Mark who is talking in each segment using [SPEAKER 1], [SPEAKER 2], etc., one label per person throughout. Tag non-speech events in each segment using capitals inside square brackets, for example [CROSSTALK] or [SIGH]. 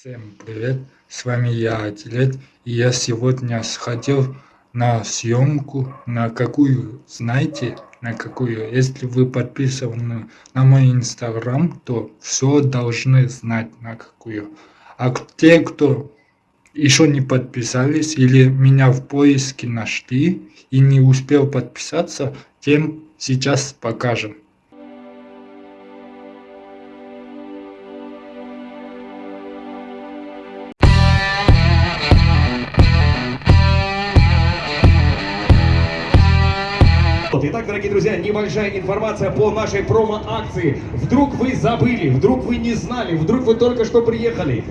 [SPEAKER 1] Всем привет, с вами я, Атилет, и я сегодня сходил на съемку, на какую, знаете, на какую, если вы подписаны на мой инстаграм, то все должны знать на какую. А те, кто еще не подписались или меня в поиске нашли и не успел подписаться, тем сейчас покажем.
[SPEAKER 2] Небольшая информация по нашей промо-акции. Вдруг вы забыли, вдруг вы не знали, вдруг вы только что приехали.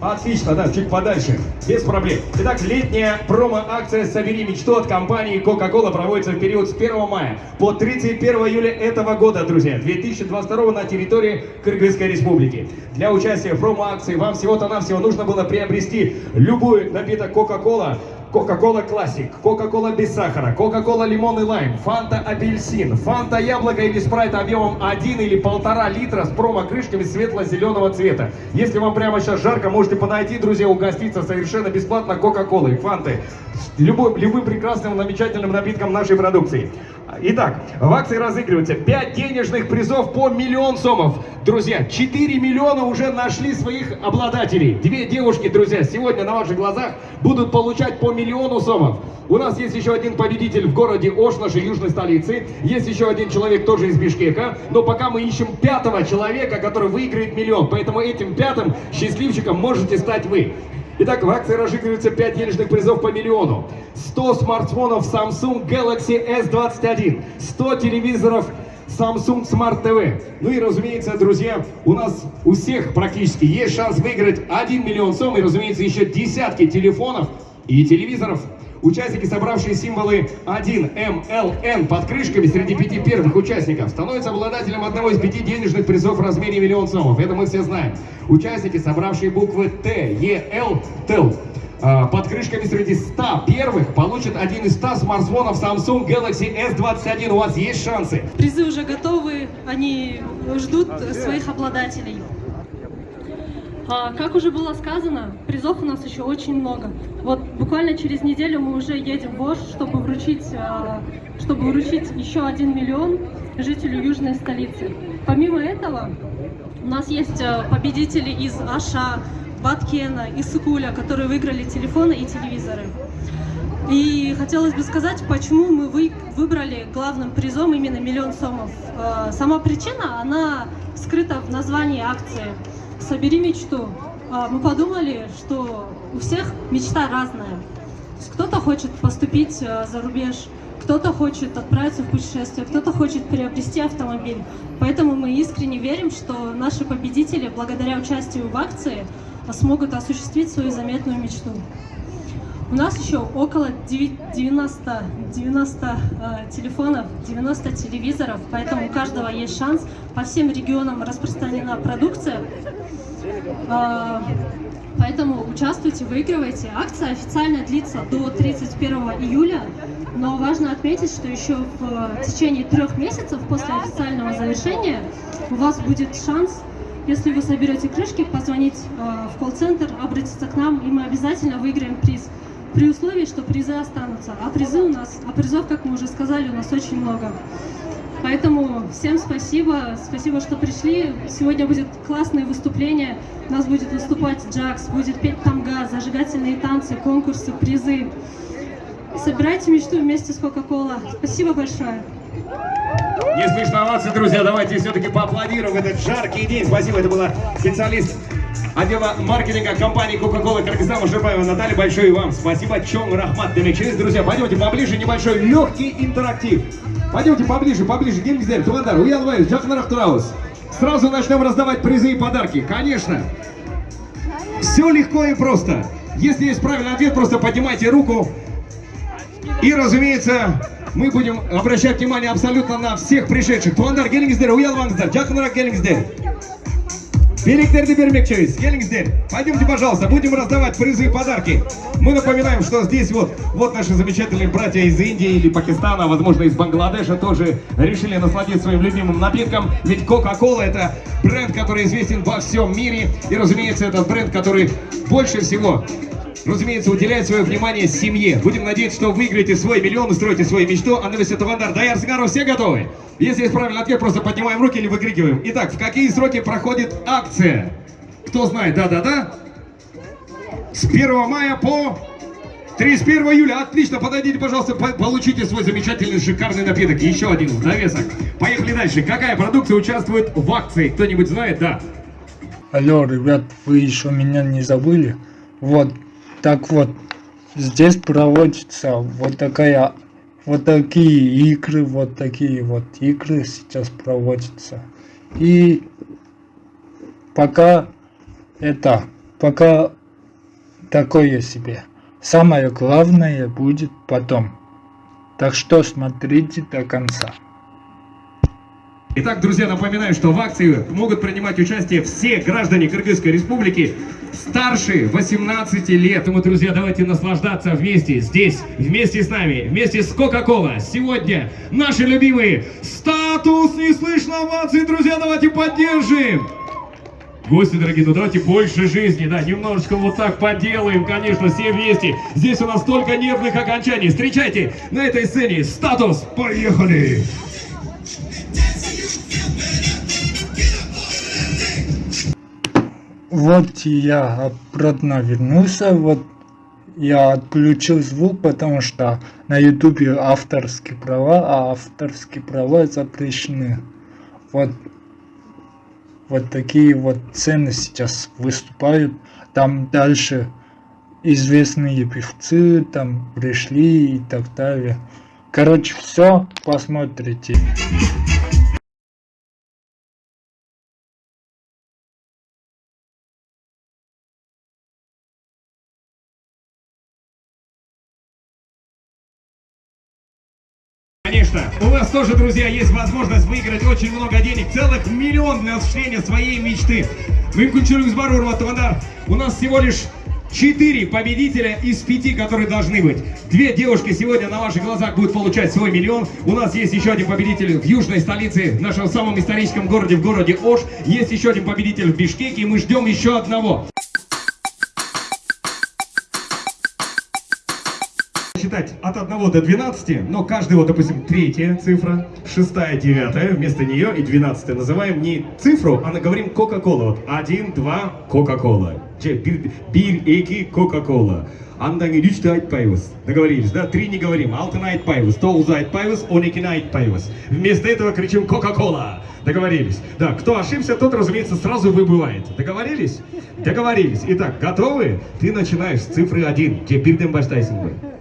[SPEAKER 2] Отлично, да, чуть подальше, без проблем. Итак, летняя промо-акция «Собери мечту» от компании Coca-Cola проводится в период с 1 мая по 31 июля этого года, друзья, 2022 на территории Кыргызской Республики. Для участия в промо-акции вам всего-то навсего нужно было приобрести любой напиток Coca-Cola Кока-кола классик, Кока-кола без сахара, Кока-кола лимон и лайм, Фанта апельсин, Фанта яблоко или спрайт объемом 1 или 1,5 литра с промо-крышками светло-зеленого цвета. Если вам прямо сейчас жарко, можете подойти, друзья, угоститься совершенно бесплатно Кока-колой, Фанты, любым, любым прекрасным, замечательным напитком нашей продукции. Итак, в акции разыгрывается 5 денежных призов по миллион сомов. Друзья, 4 миллиона уже нашли своих обладателей. Две девушки, друзья, сегодня на ваших глазах будут получать по миллиону сомов. У нас есть еще один победитель в городе Ош, нашей южной столице. Есть еще один человек тоже из Бишкека. Но пока мы ищем пятого человека, который выиграет миллион. Поэтому этим пятым счастливчиком можете стать вы. Итак, в акции разыгрывается 5 денежных призов по миллиону. 100 смартфонов Samsung Galaxy S21, 100 телевизоров Samsung Smart TV. Ну и, разумеется, друзья, у нас у всех практически есть шанс выиграть 1 миллион сом и, разумеется, еще десятки телефонов и телевизоров. Участники, собравшие символы 1, М, Л, Н под крышками среди пяти первых участников, становятся обладателем одного из пяти денежных призов в размере миллион сомов. Это мы все знаем. Участники, собравшие буквы Т, Е, Л, ТЭЛ, под крышками среди 100 первых получат один из 100 смартфонов Samsung Galaxy S21. У вас есть шансы.
[SPEAKER 3] Призы уже готовы, они ждут своих обладателей. А, как уже было сказано, призов у нас еще очень много. Вот буквально через неделю мы уже едем в Ош, чтобы вручить, а, чтобы вручить еще один миллион жителю южной столицы. Помимо этого, у нас есть а, победители из Аша, Баткена и Сукуля, которые выиграли телефоны и телевизоры. И хотелось бы сказать, почему мы вы, выбрали главным призом именно миллион сомов. А, сама причина, она скрыта в названии акции собери мечту. А, мы подумали, что у всех мечта разная. Кто-то хочет поступить а, за рубеж, кто-то хочет отправиться в путешествие, кто-то хочет приобрести автомобиль. Поэтому мы искренне верим, что наши победители, благодаря участию в акции, смогут осуществить свою заметную мечту. У нас еще около 90, 90 э, телефонов, 90 телевизоров, поэтому у каждого есть шанс. По всем регионам распространена продукция, э, поэтому участвуйте, выигрывайте. Акция официально длится до 31 июля, но важно отметить, что еще в течение трех месяцев после официального завершения у вас будет шанс если вы соберете крышки, позвонить э, в колл-центр, обратиться к нам, и мы обязательно выиграем приз при условии, что призы останутся. А призы у нас, а призов, как мы уже сказали, у нас очень много. Поэтому всем спасибо, спасибо, что пришли. Сегодня будет классное выступление. У нас будет выступать Джакс, будет петь тамга, зажигательные танцы, конкурсы, призы. Собирайте мечту вместе с Кока-Кола. Спасибо большое.
[SPEAKER 2] Не слышно овации, друзья. Давайте все-таки поаплодируем этот жаркий день. Спасибо, это была специалист отдела маркетинга компании Coca-Cola Кыргызстан Ужербаева Наталья. Большое вам спасибо. Чон Рахмат Демечерис. Друзья, пойдемте поближе. Небольшой легкий интерактив. Пойдемте поближе, поближе. Генгздер, Туандар, Уялвайс, Джахнарах Траус. Сразу начнем раздавать призы и подарки. Конечно. Все легко и просто. Если есть правильный ответ, просто поднимайте руку. И, разумеется, мы будем обращать внимание абсолютно на всех пришедших. Туандар Гелингсдер, Уялвангсдер, Джахнарах Гелингсдер. Билеттерді бермекчиyiz. Келіңіздер. Пойдемте, пожалуйста, будем раздавать призы и подарки. Мы напоминаем, что здесь вот, вот наши замечательные братья из Индии или Пакистана, возможно, из Бангладеша тоже решили насладиться своим любимым напитком. Ведь Coca-Cola это бренд, который известен во всем мире. И, разумеется, это бренд, который больше всего разумеется, уделяет свое внимание семье. Будем надеяться, что выиграете свой миллион, устроите свою мечту. А на весь это Вандар, Даяр Сигаров, все готовы? Если есть правильный ответ, просто поднимаем руки или выкрикиваем. Итак, в какие сроки проходит акция? Кто знает? Да-да-да. С 1 мая по 31 июля. Отлично, подойдите, пожалуйста, по- получите свой замечательный, шикарный напиток. Еще один в довесок. Поехали дальше. Какая продукция участвует в акции? Кто-нибудь знает? Да.
[SPEAKER 1] Алло, ребят, вы еще меня не забыли? Вот, так вот, здесь проводится вот такая, вот такие игры, вот такие вот игры сейчас проводятся. И пока это, пока такое себе. Самое главное будет потом. Так что смотрите до конца.
[SPEAKER 2] Итак, друзья, напоминаю, что в акции могут принимать участие все граждане Кыргызской республики старше 18 лет. Поэтому, друзья, давайте наслаждаться вместе здесь, вместе с нами, вместе с Кока-Кола. Сегодня наши любимые статус не слышно оваций, друзья, давайте поддержим. Гости, дорогие, ну давайте больше жизни, да, немножечко вот так поделаем, конечно, все вместе. Здесь у нас столько нервных окончаний. Встречайте на этой сцене статус. Поехали!
[SPEAKER 1] Вот я обратно вернулся, вот я отключил звук, потому что на ютубе авторские права, а авторские права запрещены. Вот, вот такие вот цены сейчас выступают. Там дальше известные певцы там пришли и так далее. Короче, все посмотрите.
[SPEAKER 2] Конечно, у вас тоже, друзья, есть возможность выиграть очень много денег, целых миллион для осуществления своей мечты. Мүмкіншілігіңіз бар, урматты Вандар. У нас всего лишь четыре победителя из пяти, которые должны быть. Две девушки сегодня на ваших глазах будут получать свой миллион. У нас есть еще один победитель в южной столице, в нашем самом историческом городе, в городе Ош. Есть еще один победитель в Бишкеке, и мы ждем еще одного. считать от 1 до 12, но каждый, вот, допустим, третья цифра, шестая, девятая, вместо нее и 12 называем не цифру, а говорим Кока-Кола. Вот 1, 2, Кока-Кола. Же, бир, бир, эки, Кока-Кола. Андан кейін үшті айтпаймыз. Договорились, да? Три не говорим. Алтыны айтпаймыз. Тоғызды айтпаймыз. Он екіні айтпаймыз. Вместо этого кричим Кока-Кола. Договорились. Да, кто ошибся, тот, разумеется, сразу выбывает. Договорились? Договорились. Итак, готовы? Ты начинаешь с цифры 1. Же, бирден баштайсың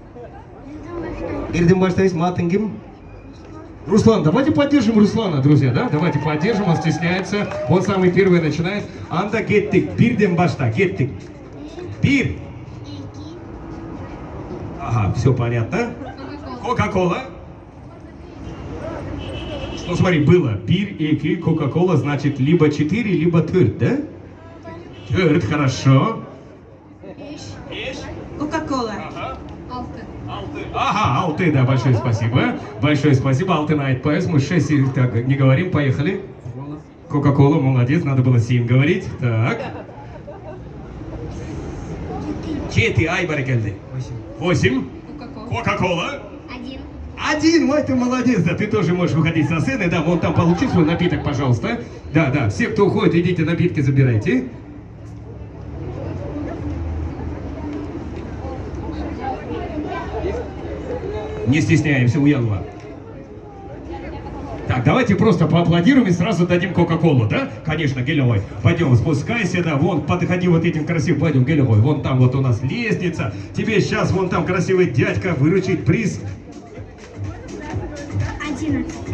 [SPEAKER 2] баштайсың, атың кім? Руслан, давайте поддержим Руслана, друзья, да? Давайте поддержим, он стесняется. Он самый первый начинает. Анда кеттик, бирден башта, кеттик. Бир. Ага, все понятно. Кока-кола. Ну смотри, было бир, эки, кока-кола, значит либо 4, либо тырт, да? Тырт, хорошо.
[SPEAKER 4] Кока-кола.
[SPEAKER 2] Ага, Алты, да, большое спасибо. Большое спасибо, Алты Найт Пайс. Мы 6 так не говорим, поехали. Кока-кола, молодец, надо было 7 говорить. Так. Четыре, ай, барикальды. Восемь. Кока-кола.
[SPEAKER 4] Один.
[SPEAKER 2] Один, ой, ты молодец, да, ты тоже можешь выходить со сцены, да, вон там получи свой напиток, пожалуйста. Да, да, все, кто уходит, идите напитки забирайте. Не стесняемся, уянова. Так, давайте просто поаплодируем и сразу дадим Кока-Колу, да? Конечно, Гелевой. Пойдем, спускайся, да, вон, подходи вот этим красивым, пойдем, Гелевой. Вон там вот у нас лестница. Тебе сейчас вон там красивый дядька выручит приз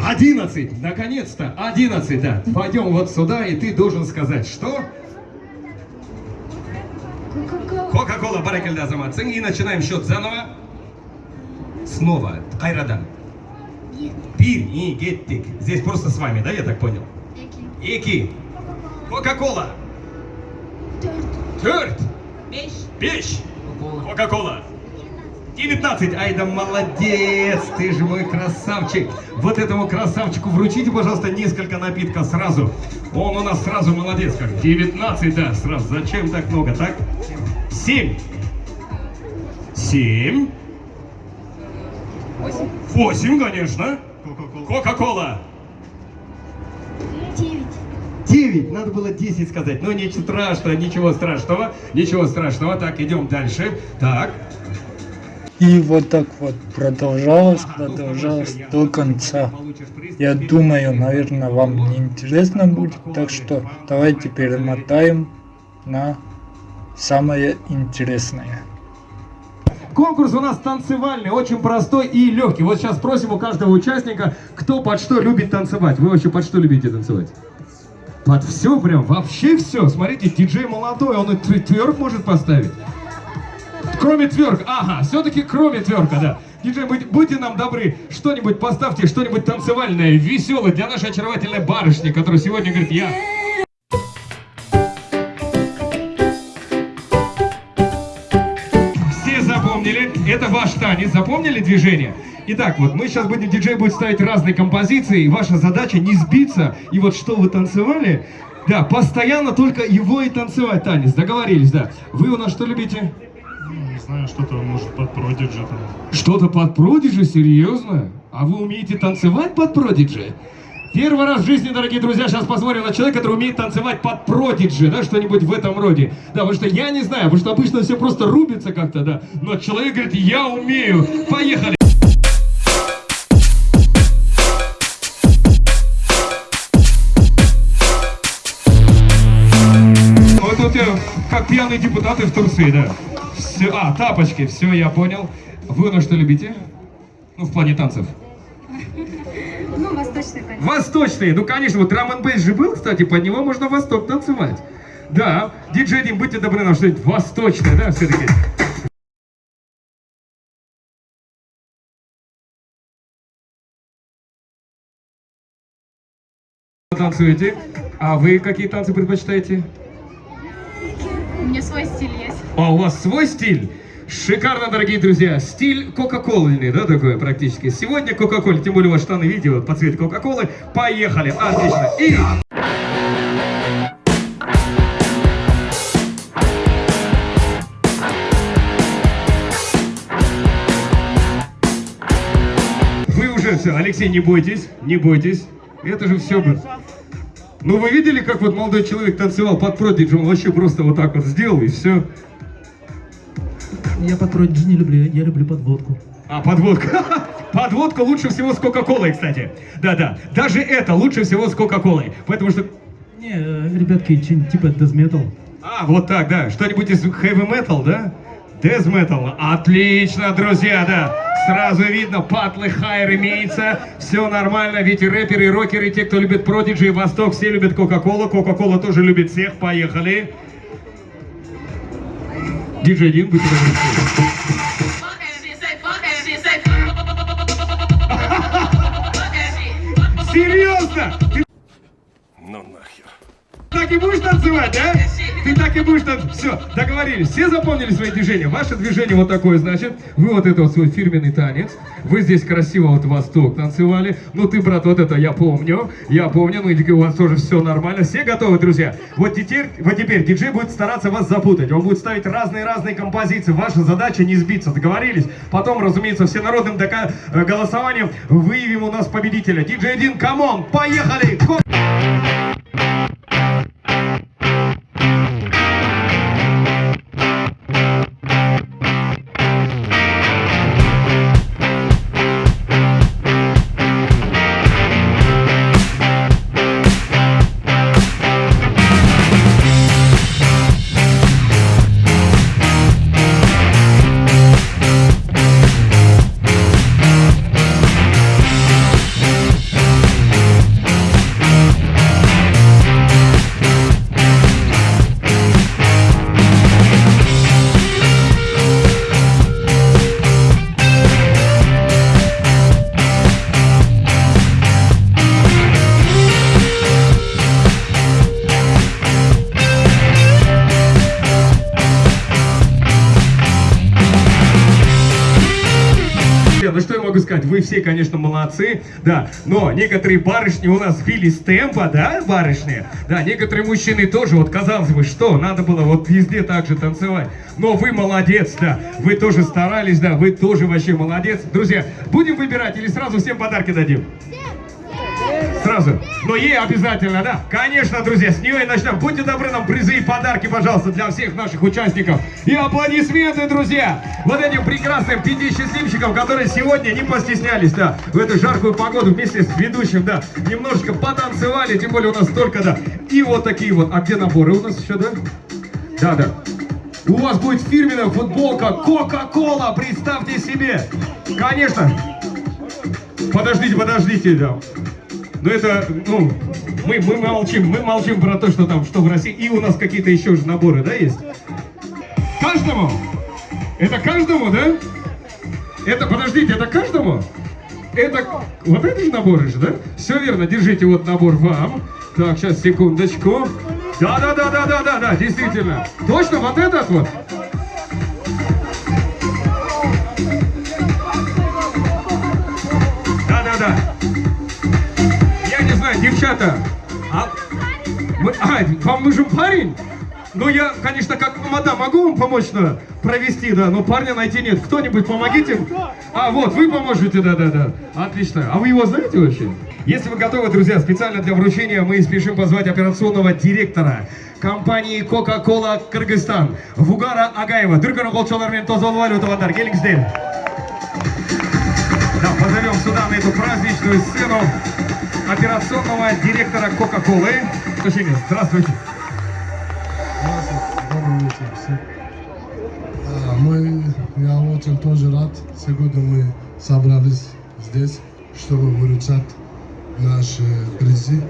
[SPEAKER 4] Одиннадцать.
[SPEAKER 2] 11, наконец-то, 11, да. Пойдем вот сюда, и ты должен сказать, что?
[SPEAKER 4] Кока-кола.
[SPEAKER 2] Баракальда заматсың. И начинаем счет заново. Снова, Кайрадан. Пир и геттик. Здесь просто с вами, да, я так понял?
[SPEAKER 4] Эки.
[SPEAKER 2] Эки. Кока-кола. Тверд. Печь. Кока-кола. 19. Ай да молодец, ты же мой красавчик. Вот этому красавчику вручите, пожалуйста, несколько напитков сразу. Он у нас сразу молодец как. 19, да, сразу. Зачем так много, так? 7. 7. 8. 8, конечно. Кока-кола.
[SPEAKER 4] Девять.
[SPEAKER 2] 9, надо было 10 сказать, но ничего страшного, ничего страшного, ничего страшного. Так, идем дальше. Так,
[SPEAKER 1] И вот так вот продолжалось, продолжалось до конца. Я думаю, наверное, вам не интересно будет, так что давайте перемотаем на самое интересное.
[SPEAKER 2] Конкурс у нас танцевальный, очень простой и легкий. Вот сейчас спросим у каждого участника, кто под что любит танцевать. Вы вообще под что любите танцевать? Под все прям, вообще все. Смотрите, диджей молодой, он и твер- тверк может поставить. Кроме тверк, ага, все-таки кроме тверка, да. Диджей, будь- будьте нам добры, что-нибудь поставьте, что-нибудь танцевальное, веселое для нашей очаровательной барышни, которая сегодня говорит, я... запомнили, это ваш танец, запомнили движение? Итак, вот мы сейчас будем, диджей будет ставить разные композиции, и ваша задача не сбиться, и вот что вы танцевали, да, постоянно только его и танцевать танец, договорились, да. Вы у нас что любите?
[SPEAKER 5] Не знаю, что-то может под продиджи там.
[SPEAKER 2] Что-то под продиджи, серьезно? А вы умеете танцевать под продиджи? Первый раз в жизни, дорогие друзья, сейчас посмотрим на человека, который умеет танцевать под продиджи, да, что-нибудь в этом роде. Да, потому что я не знаю, потому что обычно все просто рубится как-то, да. Но человек говорит, я умею. Поехали! Вот тут я, как пьяные депутаты в Турции, да. Все, а, тапочки, все, я понял. Вы на что любите? Ну, в плане танцев.
[SPEAKER 4] Восточный танец.
[SPEAKER 2] Восточные, ну конечно, вот драм н же был, кстати, под него можно восток танцевать. Да, диджей Дим, будьте добры нам что-нибудь восточное, да, все-таки. Танцуете? А вы какие танцы предпочитаете?
[SPEAKER 4] У меня свой стиль есть.
[SPEAKER 2] А у вас свой стиль? Шикарно, дорогие друзья. Стиль кока-колы, да, такой практически. Сегодня кока-кола, тем более вас штаны видео по цвету кока-колы. Поехали, отлично. И... Вы уже все, Алексей, не бойтесь, не бойтесь. Это же все бы. Ну вы видели, как вот молодой человек танцевал под продиджем, вообще просто вот так вот сделал и все.
[SPEAKER 6] Я под продиджи не люблю, я люблю подводку.
[SPEAKER 2] А, подводка. [LAUGHS] Подводка лучше всего с Кока-Колой, кстати. Да-да, даже это лучше всего с Кока-Колой. Потому что...
[SPEAKER 6] Не, э, ребятки, типа death metal.
[SPEAKER 2] А, вот так, да. Что-нибудь из heavy metal, да? Death metal. Отлично, друзья, да. Сразу видно, патлы хайр имеется. Все нормально, ведь и рэперы, и рокеры, и те, кто любит Продиджи и Восток, все любят Кока-Колу. Кока-Кола тоже любит всех. Поехали.
[SPEAKER 7] Say fuck that shit.
[SPEAKER 2] Серьезно? Так и будешь танцевать, да? Ты так и будешь танцевать. Все, договорились. Все запомнили свои движения? Ваше движение вот такое, значит. Вы вот это вот свой фирменный танец. Вы здесь красиво вот восток танцевали. Ну ты, брат, вот это я помню. Я помню. Ну у вас тоже все нормально. Все готовы, друзья? Вот теперь, вот теперь диджей будет стараться вас запутать. Он будет ставить разные-разные композиции. Ваша задача не сбиться. Договорились? Потом, разумеется, всенародным э, голосованием выявим у нас победителя. Диджей один, come on, поехали! Ко- могу сказать, вы все, конечно, молодцы, да, но некоторые барышни у нас сбили с темпа, да, барышни? Да, некоторые мужчины тоже, вот казалось бы, что, надо было вот везде так же танцевать. Но вы молодец, да, вы тоже старались, да, вы тоже вообще молодец. Друзья, будем выбирать или сразу всем подарки дадим? Сразу. Но ей обязательно, да? Конечно, друзья, с нее и начнем. Будьте добры, нам призы и подарки, пожалуйста, для всех наших участников. И аплодисменты, друзья, вот этим прекрасным пяти счастливчикам, которые сегодня не постеснялись, да, в эту жаркую погоду вместе с ведущим, да, немножечко потанцевали, тем более у нас только, да, и вот такие вот. А где наборы у нас еще, да? Да, да. У вас будет фирменная футболка Кока-Кола, представьте себе. Конечно. Подождите, подождите, да. Но это, ну, мы, мы молчим, мы молчим про то, что там, что в России. И у нас какие-то еще же наборы, да, есть? Каждому? Это каждому, да? Это, подождите, это каждому? Это, вот это же наборы же, да? Все верно, держите вот набор вам. Так, сейчас, секундочку. Да-да-да-да-да-да-да, действительно. Точно, вот этот вот? Да-да-да. Я не знаю, девчата. А, мы, а, вам нужен парень? Ну, я, конечно, как мадам, могу вам помочь да, провести, да, но парня найти нет. Кто-нибудь помогите? А, вот, вы поможете, да-да-да. Отлично. А вы его знаете вообще? Если вы готовы, друзья, специально для вручения мы спешим позвать операционного директора компании Coca-Cola Кыргызстан Вугара Агаева. Дүркіні қолшалармен тозолып алып Келіңіздер. Да, позовем сюда на эту праздничную сцену операционного директора Кока-Колы. Прощения, Здравствуйте.
[SPEAKER 8] Добрый вечер всем. А, я очень тоже рад. Сегодня мы собрались здесь, чтобы выручать наши призы.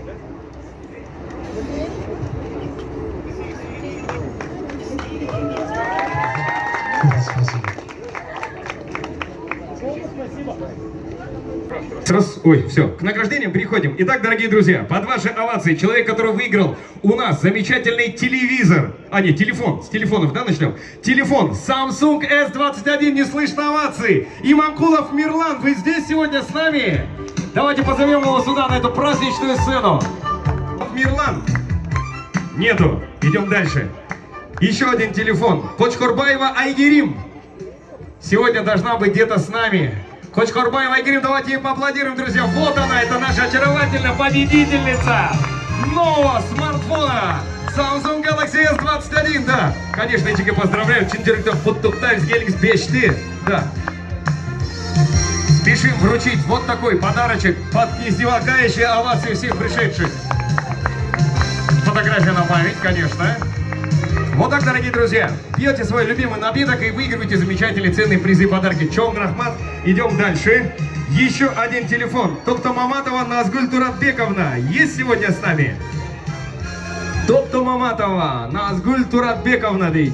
[SPEAKER 2] Ой, все, к награждениям переходим. Итак, дорогие друзья, под ваши овации человек, который выиграл у нас замечательный телевизор. А, нет, телефон. С телефонов, да, начнем? Телефон Samsung S21, не слышно овации. Имамкулов Мирлан, вы здесь сегодня с нами? Давайте позовем его сюда, на эту праздничную сцену. Мирлан. Нету. Идем дальше. Еще один телефон. Кочкорбаева Айгерим. Сегодня должна быть где-то с нами. Коч Корбаева и Грим, давайте ей поаплодируем, друзья. Вот она, это наша очаровательная победительница нового смартфона Samsung Galaxy S21, да. Конечно, Ичике поздравляю, Чиндиректор Футтуктайс Геликс Бешты, да. Спешим вручить вот такой подарочек под издевающие овации всех пришедших. Фотография на память, конечно. Вот так, дорогие друзья, пьете свой любимый напиток и выигрываете замечательные ценные призы и подарки. Чон Рахмат, идем дальше. Еще один телефон. Топто Маматова Назгуль Туратбековна есть сегодня с нами? Топто Маматова Назгуль Туратбековна, дейт.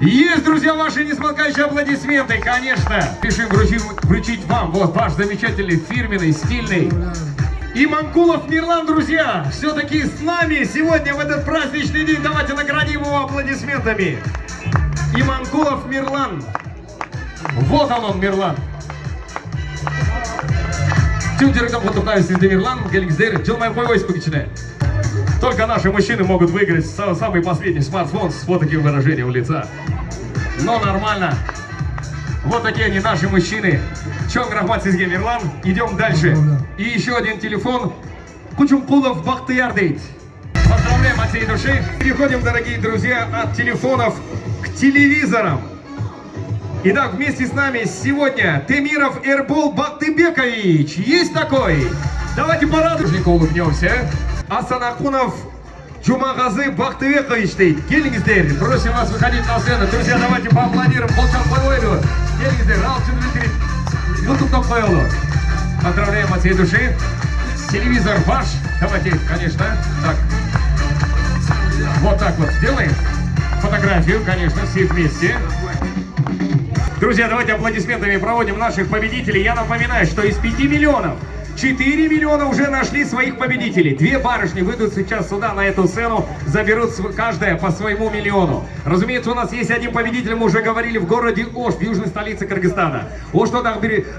[SPEAKER 2] Есть, друзья, ваши несмолкающие аплодисменты, конечно. Пишем вручить, вручить вам вот ваш замечательный, фирменный, стильный и Манкулов Мирлан, друзья, все-таки с нами сегодня в этот праздничный день. Давайте наградим его аплодисментами. И Манкулов Мирлан. Вот он он, Мирлан. Директором фотографии среди Мирлан, Геликсдер, Джилмай Пакичне. Только наши мужчины могут выиграть са- самый последний смартфон с вот таким выражением лица. Но нормально. Вот такие они, наши мужчины. Чонг Рахмат Сизге Мирлан. Идем дальше. И еще один телефон. Кучумкулов Бахтияр дейт. Поздравляем от всей души. Переходим, дорогие друзья, от телефонов к телевизорам. Итак, вместе с нами сегодня Темиров Эрбол Бактыбекович. Есть такой? Давайте порадуем. улыбнемся. Асанахунов Чумагазы Бактыбекович дейт. Келингиздер. Просим вас выходить на сцену. Друзья, давайте поаплодируем. Болчан Павлову. Келингиздер. Алчин Дмитрий. Ютуб Павлову. Поздравляем от всей души. Телевизор ваш. Давайте, конечно. Так. Вот так вот сделаем. Фотографию, конечно, все вместе. Друзья, давайте аплодисментами проводим наших победителей. Я напоминаю, что из 5 миллионов 4 миллиона уже нашли своих победителей. Две барышни выйдут сейчас сюда, на эту сцену, заберут каждая по своему миллиону. Разумеется, у нас есть один победитель, мы уже говорили, в городе Ош, в южной столице Кыргызстана. Ошто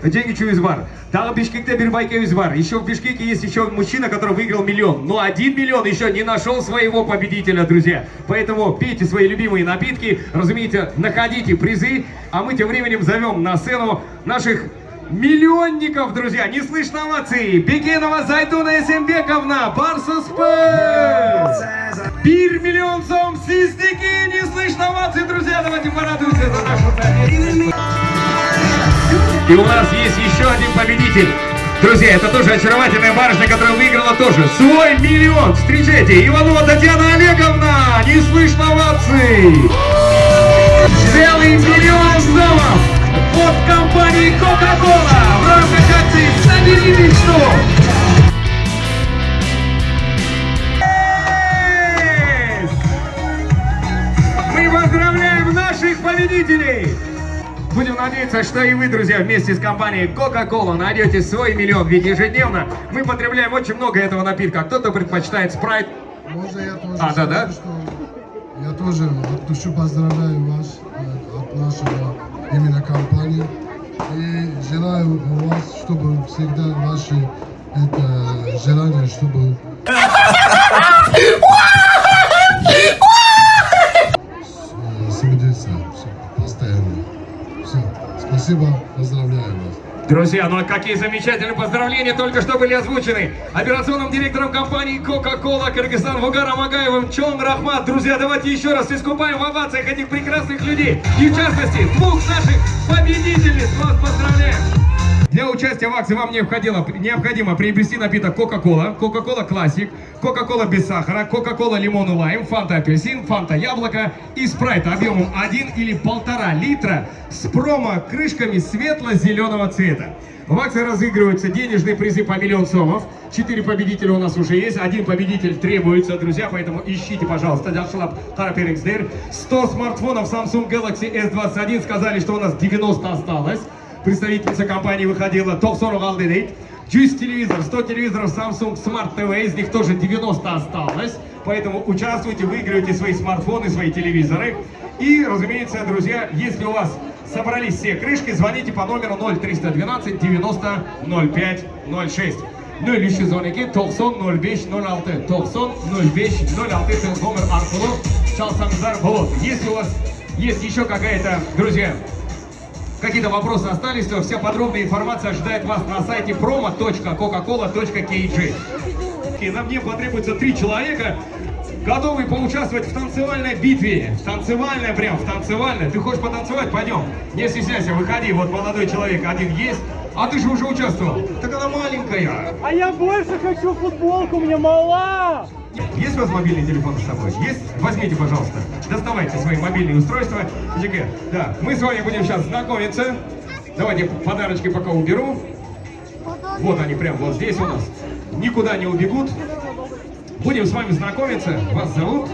[SPEAKER 2] деньги Чуизбар. Там Бишкекте Бирбайке Юзбар. Еще в Бишкеке есть еще мужчина, который выиграл миллион. Но один миллион еще не нашел своего победителя, друзья. Поэтому пейте свои любимые напитки, разумеется, находите призы, а мы тем временем зовем на сцену наших Миллионников, друзья, не слышно овации. Бекенова Зайтуна Эсембековна, Барса Спэс. Бир миллион сом Систики, не слышно овации, друзья. Давайте порадуемся за нашу победу. И у нас есть еще один победитель. Друзья, это тоже очаровательная барышня, которая выиграла тоже свой миллион. Встречайте, Иванова Татьяна Олеговна, не слышно овации. Целый миллион сомов от компании Coca-Cola в рамках акции «Собери мечту». Мы поздравляем наших победителей! Будем надеяться, что и вы, друзья, вместе с компанией Coca-Cola найдете свой миллион. Ведь ежедневно мы потребляем очень много этого напитка. Кто-то предпочитает спрайт.
[SPEAKER 8] Можно я тоже
[SPEAKER 2] А, да,
[SPEAKER 8] скажу,
[SPEAKER 2] да?
[SPEAKER 8] что я тоже от души поздравляю вас э, от нашего именно компании. И желаю у вас, чтобы всегда ваши это, желания, чтобы [LAUGHS]
[SPEAKER 2] Друзья, ну а какие замечательные поздравления только что были озвучены операционным директором компании Coca-Cola Кыргызстан Вугаром Агаевым Чон Рахмат. Друзья, давайте еще раз искупаем в овациях этих прекрасных людей. И в частности, двух наших победительниц. Вас поздравляем! Для участия в акции вам необходимо, необходимо приобрести напиток Coca-Cola, Coca-Cola Classic, Coca-Cola без сахара, Coca-Cola лимон и лайм, Фанта апельсин, Фанта яблоко и спрайт объемом 1 или 1,5 литра с промо-крышками светло-зеленого цвета. В акции разыгрываются денежные призы по миллион сомов. Четыре победителя у нас уже есть. Один победитель требуется, друзья, поэтому ищите, пожалуйста. Дальшлап Тараперингсдер. 100 смартфонов Samsung Galaxy S21. Сказали, что у нас 90 осталось. Представительница компании выходила топ-40 алдедейт. 100 телевизор, 100 телевизоров Samsung Smart TV, из них тоже 90 осталось. Поэтому участвуйте, выигрывайте свои смартфоны, свои телевизоры. И, разумеется, друзья, если у вас собрались все крышки, звоните по номеру 0312 90 05 06. Ну или еще звоните 90 05 06. 90 05 06 это номер аркулу. Çalsanızlar болот. Если у вас есть еще какая-то, друзья, какие-то вопросы остались, то вся подробная информация ожидает вас на сайте promo.coca-cola.kg. И на мне потребуется три человека, готовые поучаствовать в танцевальной битве. В танцевальной прям, в танцевальной. Ты хочешь потанцевать? Пойдем. Не стесняйся, выходи. Вот молодой человек один есть. А ты же уже участвовал. Так она маленькая.
[SPEAKER 9] А я больше хочу футболку, мне мала!
[SPEAKER 2] Есть у вас мобильный телефон с собой? Есть? Возьмите, пожалуйста. Доставайте свои мобильные устройства. ЖК, Да, мы с вами будем сейчас знакомиться. Давайте подарочки пока уберу. Вот они прям вот здесь у нас. Никуда не убегут. Будем с вами знакомиться. Вас зовут?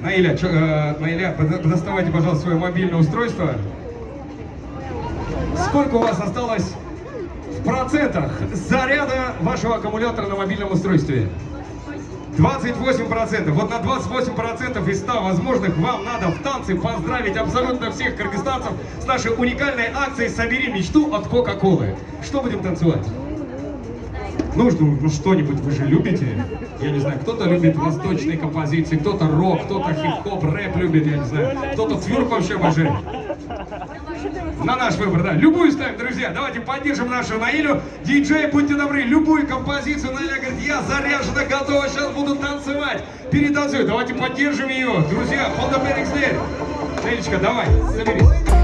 [SPEAKER 2] Наиля, чё, э, Наиля, доставайте, пожалуйста, свое мобильное устройство. Сколько у вас осталось в процентах заряда вашего аккумулятора на мобильном устройстве? 28%. Вот на 28% из 100 возможных вам надо в танце поздравить абсолютно всех кыргызстанцев с нашей уникальной акцией «Собери мечту» от Кока-Колы. Что будем танцевать? Ну, что- ну что-нибудь вы же любите. Я не знаю, кто-то любит восточные композиции, кто-то рок, кто-то хип-хоп, рэп любит, я не знаю. Кто-то тверк вообще обожает. На наш выбор, да. Любую ставим, друзья. Давайте поддержим нашу Наилю. Диджей, будьте добры, любую композицию. Наиля говорит, я заряжена, готова, сейчас буду танцевать. Перетанцую. Давайте поддержим ее. Друзья, hold the. Наилечка, давай, соберись.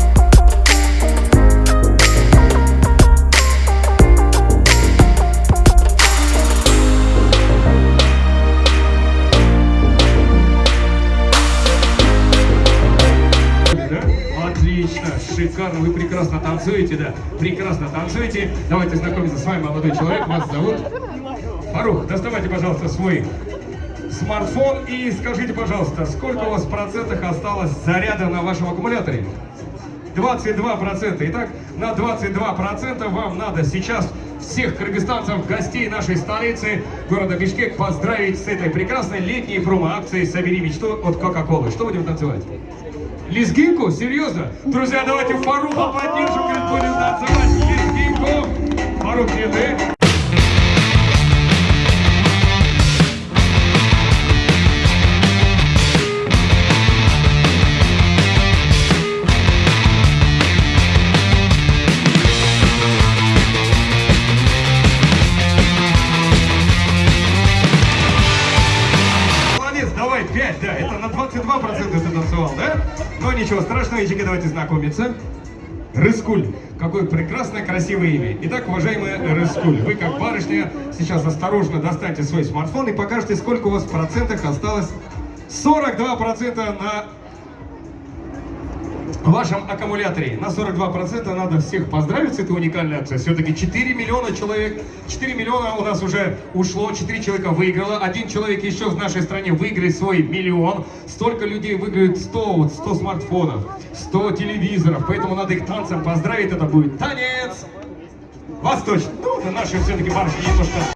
[SPEAKER 2] Шикарно, вы прекрасно танцуете, да, прекрасно танцуете. Давайте знакомиться с вами, молодой человек, вас зовут? Фарух, доставайте, пожалуйста, свой смартфон и скажите, пожалуйста, сколько у вас в процентах осталось заряда на вашем аккумуляторе? 22%. Итак, на 22% вам надо сейчас всех кыргызстанцев, гостей нашей столицы, города Бишкек, поздравить с этой прекрасной летней промо-акцией «Собери мечту» от Кока-Колы. Что будем танцевать? Лезгинку? Серьезно? Друзья, давайте Фаруха поддержим, будем танцевать лезгинку. Ячейки, давайте знакомиться. Рыскуль. Какое прекрасное, красивое имя. Итак, уважаемая Рыскуль, вы как барышня сейчас осторожно достаньте свой смартфон и покажете, сколько у вас в процентах осталось. 42% на вашем аккумуляторе. На 42% надо всех поздравить с этой уникальной акцией. Все-таки 4 миллиона человек, 4 миллиона у нас уже ушло, 4 человека выиграло, один человек еще в нашей стране выиграет свой миллион, столько людей выиграют 100, вот 100 смартфонов, 100 телевизоров, поэтому надо их танцем поздравить, это будет танец! Восточный, ну, на наши все-таки барышни немножко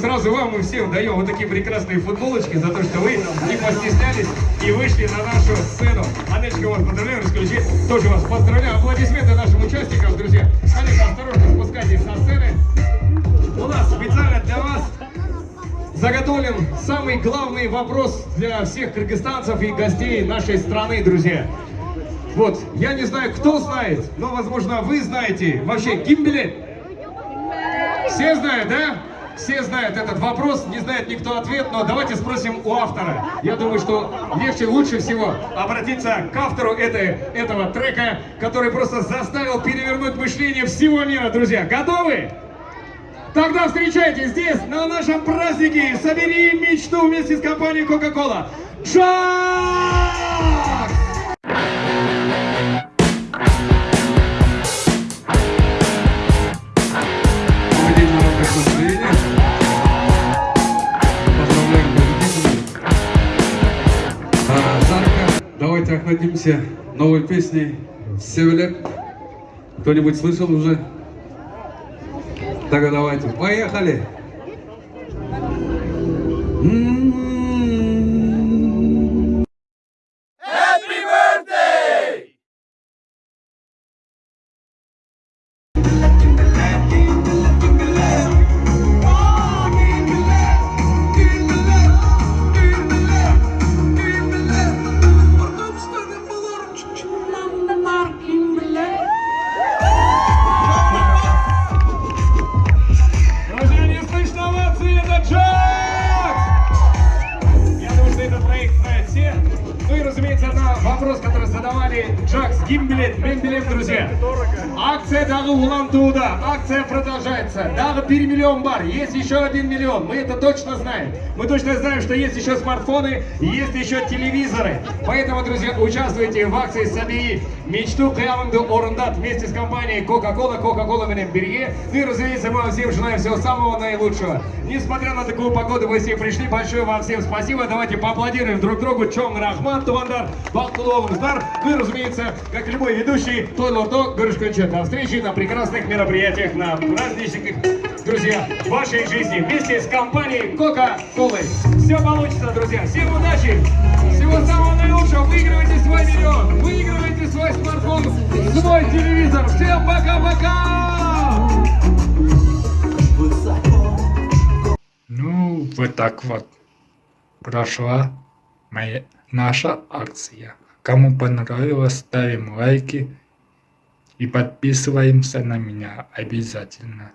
[SPEAKER 2] сразу вам и всем даем вот такие прекрасные футболочки за то, что вы не постеснялись и вышли на нашу сцену. Анечка, вас поздравляю, Риску Личи. Тоже вас поздравляю. Аплодисменты нашим участникам, друзья. Конечно, осторожно спускайтесь со сцены. У нас специально для вас заготовлен самый главный вопрос для всех кыргызстанцев и гостей нашей страны, друзья. Вот, я не знаю, кто знает, но, возможно, вы знаете вообще гимбелет. Все знают, да? Все знают этот вопрос, не знает никто ответ, но давайте спросим у автора. Я думаю, что легче, лучше всего обратиться к автору этой, этого трека, который просто заставил перевернуть мышление всего мира, друзья. Готовы? Тогда встречайте здесь, на нашем празднике «Собери мечту» вместе с компанией Coca-Cola. Джак!
[SPEAKER 10] Охладимся новой песней «Севелеп». Кто-нибудь слышал уже? Тогда давайте, поехали! М-м-м.
[SPEAKER 2] Миллион. Мы это точно знаем. Мы точно знаем, что есть еще смартфоны, есть еще телевизоры. Поэтому, друзья, участвуйте в акции «Собери мечту Каяманду Орендат» вместе с компанией Coca-Cola, Coca-Cola Менемберге. Ну и, разумеется, мы вам всем желаем всего самого наилучшего. Несмотря на такую погоду, вы все пришли. Большое вам всем спасибо. Давайте поаплодируем друг другу. Чонг Рахман, Тувандар, Балтуловым Здар. Ну и, разумеется, как любой ведущий, Той Лордо, Горюшканча. До встречи на прекрасных мероприятиях, на праздничных, друзья, вашей жизни вместе с компанией Coca-Cola. Все получится, друзья. Всем удачи! Всего самого наилучшего! Выигрывайте свой миллион! Выигрывайте свой смартфон, свой телевизор! Всем пока-пока!
[SPEAKER 1] Ну, вот так вот прошла моя, наша акция. Кому понравилось, ставим лайки и подписываемся на меня обязательно.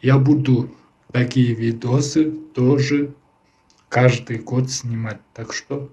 [SPEAKER 1] Я буду такие видосы тоже каждый год снимать, так что